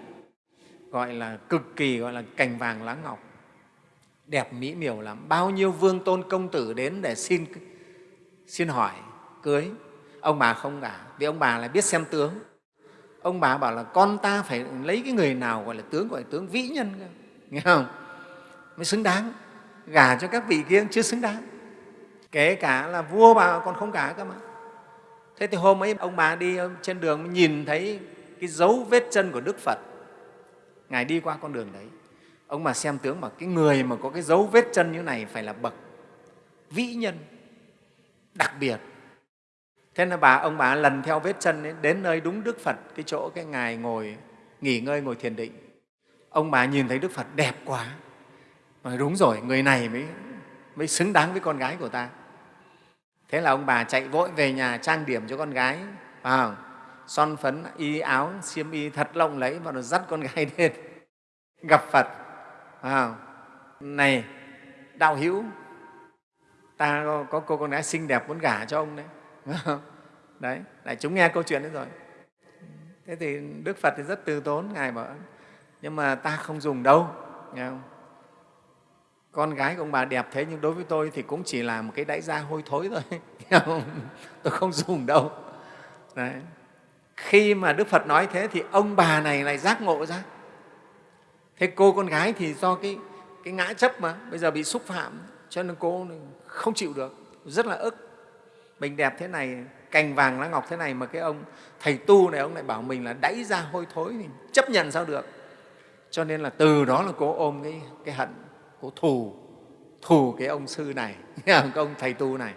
[SPEAKER 1] gọi là cực kỳ gọi là cành vàng lá ngọc, đẹp mỹ miều lắm. Bao nhiêu vương tôn công tử đến để xin xin hỏi cưới. Ông bà không cả vì ông bà lại biết xem tướng. Ông bà bảo là con ta phải lấy cái người nào gọi là tướng gọi là tướng vĩ nhân cơ. Nghe không? Mới xứng đáng. Gả cho các vị kia chưa xứng đáng. Kể cả là vua bà còn không cả cơ mà thế thì hôm ấy ông bà đi ờ, trên đường nhìn thấy cái dấu vết chân của đức phật. Ngài đi qua con đường đấy. Ông bà xem tướng mà cái người mà có cái dấu vết chân như này phải là bậc vĩ nhân đặc biệt. Thế nên bà ông bà lần theo vết chân ấy, đến nơi đúng đức phật cái chỗ cái ngài ngồi nghỉ ngơi ngồi thiền định. Ông bà nhìn thấy đức phật đẹp quá. Nói đúng rồi người này mới mới xứng đáng với con gái của ta thế là ông bà chạy vội về nhà trang điểm cho con gái. À, son phấn y áo xiêm y thật lộng lẫy và nó dắt con gái lên [laughs] gặp phật. À, này đạo hữu ta có, có cô con gái xinh đẹp muốn gả cho ông đấy. [laughs] Đấy lại chúng nghe câu chuyện đấy rồi. Thế thì đức phật thì rất từ tốn ngài bảo nhưng mà ta không dùng đâu. Nghe không? Con gái của ông bà đẹp thế nhưng đối với tôi thì cũng chỉ là một cái đáy da hôi thối thôi. [laughs] Tôi không dùng đâu. Đấy. khi mà đức phật nói thế thì ông bà này lại giác ngộ ra. Thế cô con gái thì do cái, cái ngã chấp mà bây giờ bị xúc phạm cho nên cô không chịu được rất là ức. Mình đẹp thế này cành vàng lá ngọc thế này mà cái ông thầy tu này ông lại bảo mình là đáy ra hôi thối thì chấp nhận sao được. Cho nên là từ đó là cô ôm cái, cái hận cô thù thù cái ông sư này [laughs] cái ông thầy tu này.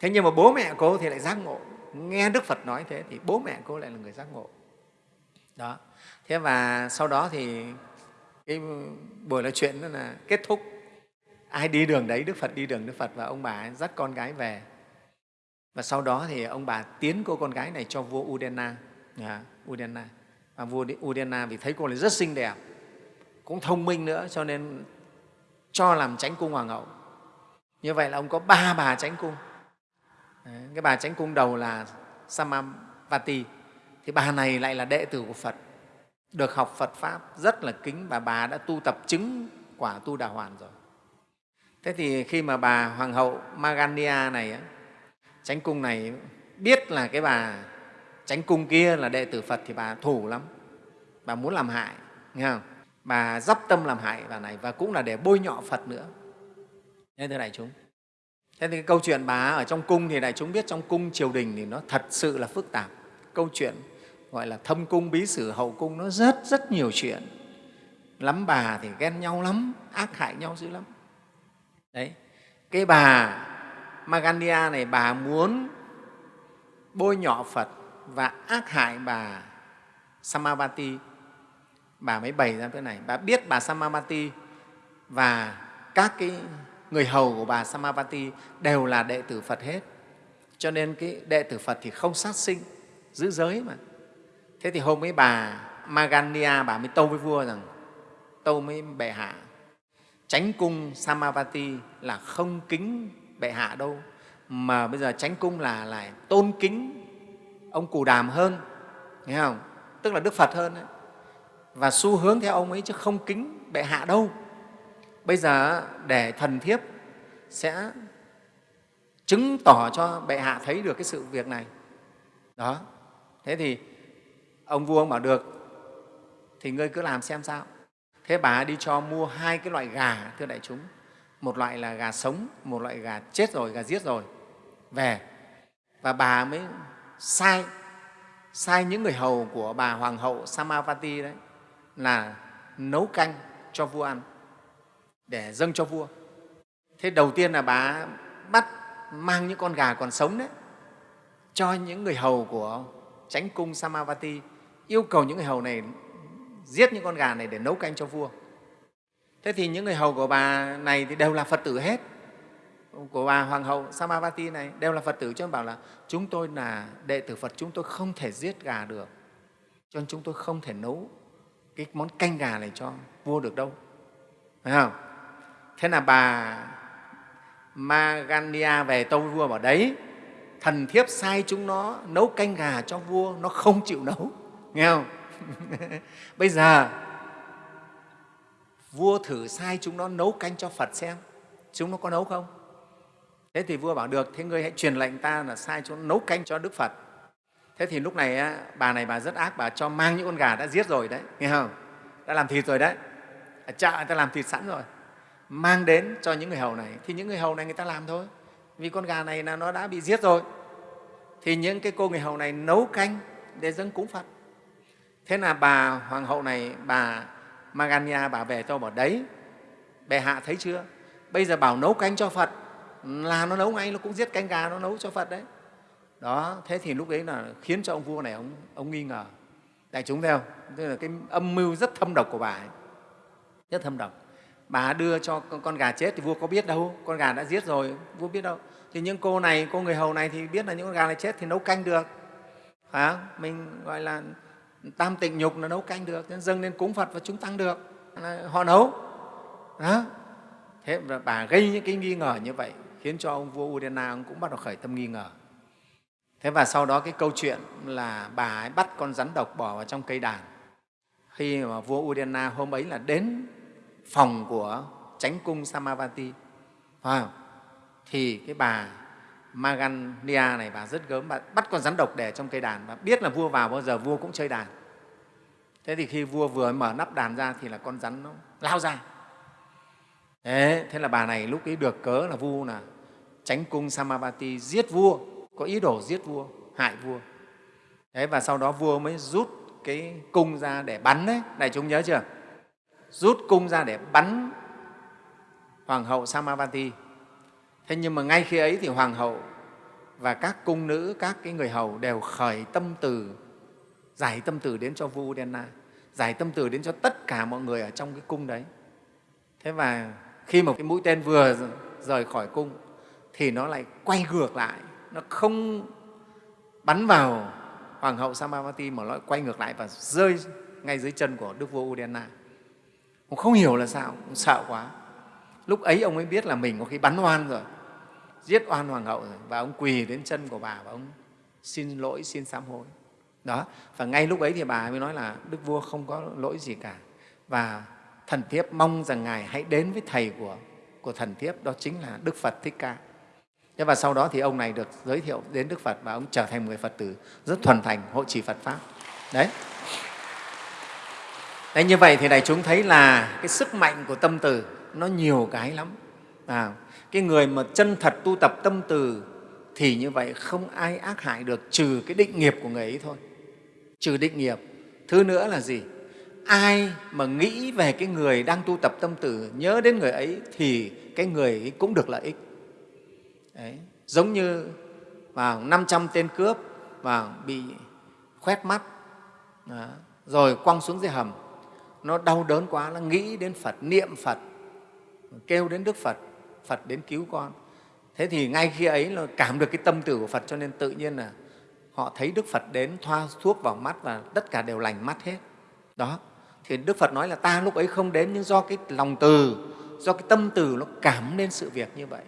[SPEAKER 1] Thế nhưng mà bố mẹ cô thì lại giác ngộ. Nghe đức phật nói thế thì bố mẹ cô lại là người giác ngộ. Đó. Thế và sau đó thì cái buổi nói chuyện đó là kết thúc. Ai đi đường đấy đức phật đi đường đức phật và ông bà dắt con gái về. Và sau đó thì ông bà tiến cô con gái này cho vua Udena. À, Udena. Và vua Udena vì thấy cô này rất xinh đẹp, cũng thông minh nữa cho nên cho làm tránh cung hoàng hậu. Như vậy là ông có ba bà tránh cung. Cái bà tránh cung đầu là Samavati, thì bà này lại là đệ tử của Phật, được học Phật Pháp, rất là kính và bà đã tu tập chứng quả tu đà hoàn rồi. Thế thì khi mà bà Hoàng hậu Magania này Chánh cung này biết là cái bà chánh cung kia là đệ tử Phật thì bà thủ lắm. Bà muốn làm hại, nghe không? Bà dắp tâm làm hại bà này và cũng là để bôi nhọ Phật nữa. Nên thưa đại chúng. Thế thì cái câu chuyện bà ở trong cung thì đại chúng biết trong cung triều đình thì nó thật sự là phức tạp. Câu chuyện gọi là thâm cung, bí sử, hậu cung nó rất rất nhiều chuyện. Lắm bà thì ghen nhau lắm, ác hại nhau dữ lắm. Đấy, cái bà Magandia này bà muốn bôi nhọ Phật và ác hại bà Samavati. Bà mới bày ra cái này. Bà biết bà Samavati và các cái người hầu của bà Samavati đều là đệ tử Phật hết. Cho nên cái đệ tử Phật thì không sát sinh, giữ giới mà. Thế thì hôm ấy bà Magania bà mới tâu với vua rằng tâu với bệ hạ tránh cung Samavati là không kính bệ hạ đâu mà bây giờ tránh cung là lại tôn kính ông cù đàm hơn nghe không tức là đức phật hơn đấy và xu hướng theo ông ấy chứ không kính bệ hạ đâu. Bây giờ để thần thiếp sẽ chứng tỏ cho bệ hạ thấy được cái sự việc này. Đó. Thế thì ông vua ông bảo, được, thì ngươi cứ làm xem sao. Thế bà đi cho mua hai cái loại gà, thưa đại chúng. Một loại là gà sống, một loại gà chết rồi, gà giết rồi. Về. Và bà mới sai sai những người hầu của bà hoàng hậu Samavati đấy là nấu canh cho vua ăn để dâng cho vua. Thế đầu tiên là bà bắt mang những con gà còn sống đấy cho những người hầu của chánh cung Samavati yêu cầu những người hầu này giết những con gà này để nấu canh cho vua. Thế thì những người hầu của bà này thì đều là Phật tử hết của bà Hoàng hậu Samavati này đều là Phật tử cho nên bảo là chúng tôi là đệ tử Phật, chúng tôi không thể giết gà được, cho nên chúng tôi không thể nấu cái món canh gà này cho vua được đâu. Phải không? Thế là bà Magania về tâu vua bảo đấy, thần thiếp sai chúng nó nấu canh gà cho vua, nó không chịu nấu. [laughs] Nghe không? [laughs] Bây giờ vua thử sai chúng nó nấu canh cho Phật xem, chúng nó có nấu không? thế thì vua bảo được thế ngươi hãy truyền lệnh ta là sai chỗ nấu canh cho đức phật thế thì lúc này bà này bà rất ác, bà cho mang những con gà đã giết rồi đấy, nghe không? Đã làm thịt rồi đấy. À, Ở chợ người ta làm thịt sẵn rồi. Mang đến cho những người hầu này. Thì những người hầu này người ta làm thôi. Vì con gà này là nó đã bị giết rồi. Thì những cái cô người hầu này nấu canh để dâng cúng phật. Thế là bà hoàng hậu này, bà magania bà về cho bảo, đấy, bệ hạ thấy chưa? Bây giờ bảo nấu canh cho phật. Là nó nấu ngay, nó cũng giết canh gà, nó nấu cho phật đấy đó thế thì lúc đấy là khiến cho ông vua này ông, ông nghi ngờ. Đại chúng theo tức là cái âm mưu rất thâm độc của bà ấy. Rất thâm độc. Bà đưa cho con gà chết thì vua có biết đâu. Con gà đã giết rồi vua biết đâu. Thì những cô này cô người hầu này thì biết là những con gà này chết thì nấu canh được. Phải không? mình gọi là tam tịnh nhục là nấu canh được nên dâng lên cúng phật và chúng tăng được. Là họ nấu. Đó. Thế và bà gây những cái nghi ngờ như vậy khiến cho ông vua Udena ông cũng bắt đầu khởi tâm nghi ngờ thế và sau đó cái câu chuyện là bà ấy bắt con rắn độc bỏ vào trong cây đàn. Khi mà vua Udena hôm ấy là đến phòng của chánh cung Samavati phải không? thì cái bà Magania này bà rất gớm bà bắt con rắn độc để trong cây đàn và biết là vua vào bao giờ vua cũng chơi đàn. Thế thì khi vua vừa mở nắp đàn ra thì là con rắn nó lao ra. Thế, thế là bà này lúc ấy được cớ là vua là tránh cung Samavati giết vua có ý đồ giết vua, hại vua. Thế và sau đó vua mới rút cái cung ra để bắn đấy. Đại chúng nhớ chưa? Rút cung ra để bắn hoàng hậu Samavati thế nhưng mà ngay khi ấy thì hoàng hậu và các cung nữ, các cái người hầu đều khởi tâm từ, giải tâm từ đến cho vua Udena, giải tâm từ đến cho tất cả mọi người ở trong cái cung đấy. Thế và khi mà cái mũi tên vừa rời khỏi cung thì nó lại quay ngược lại nó không bắn vào hoàng hậu Samavati mà nó quay ngược lại và rơi ngay dưới chân của đức vua Udena ông không hiểu là sao ông sợ quá. Lúc ấy ông mới biết là mình có khi bắn oan rồi, giết oan hoàng hậu rồi, và ông quỳ đến chân của bà và ông xin lỗi, xin sám hối. Đó, và ngay lúc ấy thì bà mới nói là đức vua không có lỗi gì cả. Và thần thiếp mong rằng ngài hãy đến với thầy của của thần thiếp, đó chính là đức phật thích ca thế và sau đó thì ông này được giới thiệu đến đức phật và ông trở thành một người phật tử rất thuần thành hộ trì phật pháp đấy Đấy, như vậy thì đại chúng thấy là cái sức mạnh của tâm từ nó nhiều cái lắm. À, cái người mà chân thật tu tập tâm từ thì như vậy không ai ác hại được trừ cái định nghiệp của người ấy thôi. Trừ định nghiệp. Thứ nữa là gì? Ai mà nghĩ về cái người đang tu tập tâm từ, nhớ đến người ấy thì cái người ấy cũng được lợi ích. Đấy. Giống như vào 500 tên cướp và bị khoét mắt, đó. rồi quăng xuống dưới hầm. Nó đau đớn quá nó nghĩ đến phật niệm phật kêu đến đức phật phật đến cứu con. Thế thì ngay khi ấy là cảm được cái tâm từ của phật cho nên tự nhiên là họ thấy đức phật đến thoa thuốc vào mắt và tất cả đều lành mắt hết. Đó. Thì đức phật nói là ta lúc ấy không đến nhưng do cái lòng từ do cái tâm từ nó cảm nên sự việc như vậy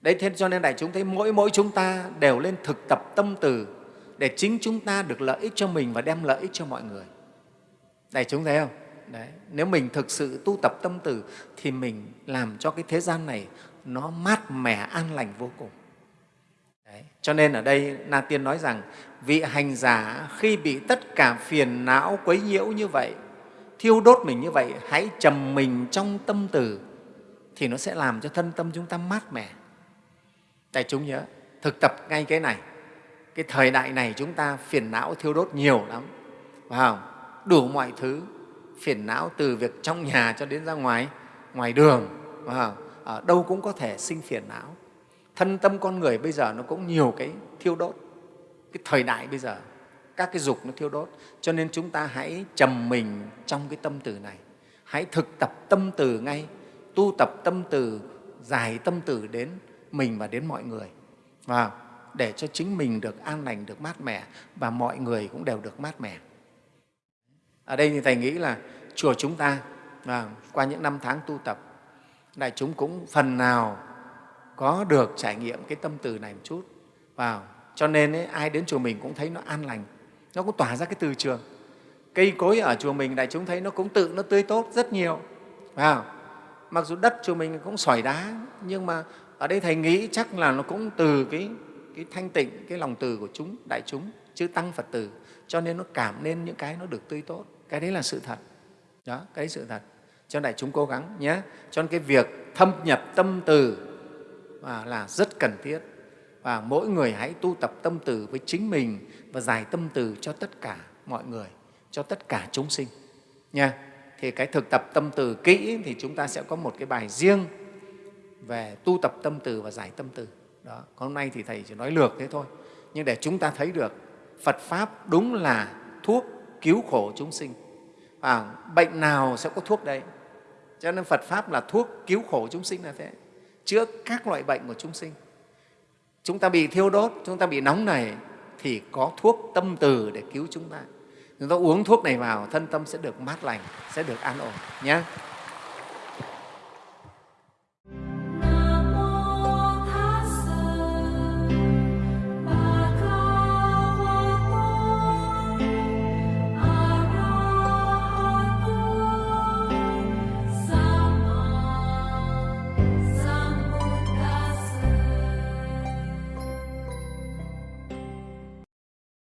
[SPEAKER 1] đấy thế cho nên đại chúng thấy mỗi mỗi chúng ta đều lên thực tập tâm từ để chính chúng ta được lợi ích cho mình và đem lợi ích cho mọi người Đại chúng thấy không? Đấy. Nếu mình thực sự tu tập tâm từ thì mình làm cho cái thế gian này nó mát mẻ, an lành vô cùng. Đấy. Cho nên ở đây Na Tiên nói rằng vị hành giả khi bị tất cả phiền não quấy nhiễu như vậy, thiêu đốt mình như vậy, hãy trầm mình trong tâm từ thì nó sẽ làm cho thân tâm chúng ta mát mẻ. Đại chúng nhớ, thực tập ngay cái này. Cái thời đại này chúng ta phiền não thiêu đốt nhiều lắm, phải không? đủ mọi thứ phiền não từ việc trong nhà cho đến ra ngoài ngoài đường ở đâu cũng có thể sinh phiền não. Thân tâm con người bây giờ nó cũng nhiều cái thiêu đốt. Cái thời đại bây giờ các cái dục nó thiêu đốt. Cho nên chúng ta hãy trầm mình trong cái tâm từ này. Hãy thực tập tâm từ ngay tu tập tâm từ giải tâm từ đến mình và đến mọi người và để cho chính mình được an lành được mát mẻ và mọi người cũng đều được mát mẻ ở đây thì Thầy nghĩ là chùa chúng ta và qua những năm tháng tu tập, đại chúng cũng phần nào có được trải nghiệm cái tâm từ này một chút. Vào. Cho nên ấy, ai đến chùa mình cũng thấy nó an lành, nó cũng tỏa ra cái từ trường. Cây cối ở chùa mình đại chúng thấy nó cũng tự nó tươi tốt rất nhiều. Vào. Mặc dù đất chùa mình cũng sỏi đá, nhưng mà ở đây thầy nghĩ chắc là nó cũng từ cái, cái thanh tịnh cái lòng từ của chúng đại chúng chứ tăng phật từ cho nên nó cảm nên những cái nó được tươi tốt. Cái đấy là sự thật. Đó cái đấy sự thật. Cho đại chúng cố gắng nhé. Cho nên cái việc thâm nhập tâm từ là rất cần thiết. Và mỗi người hãy tu tập tâm từ với chính mình và giải tâm từ cho tất cả mọi người cho tất cả chúng sinh. Nha. Thì cái thực tập tâm từ kỹ thì chúng ta sẽ có một cái bài riêng về tu tập tâm từ và giải tâm từ. Đó hôm nay thì thầy chỉ nói lược thế thôi. Nhưng để chúng ta thấy được phật pháp đúng là thuốc cứu khổ chúng sinh. À bệnh nào sẽ có thuốc đấy? Cho nên phật pháp là thuốc cứu khổ chúng sinh là thế, chữa các loại bệnh của chúng sinh. Chúng ta bị thiêu đốt, chúng ta bị nóng này thì có thuốc tâm từ để cứu chúng ta. Chúng ta uống thuốc này vào, thân tâm sẽ được mát lành, sẽ được an ổn nhé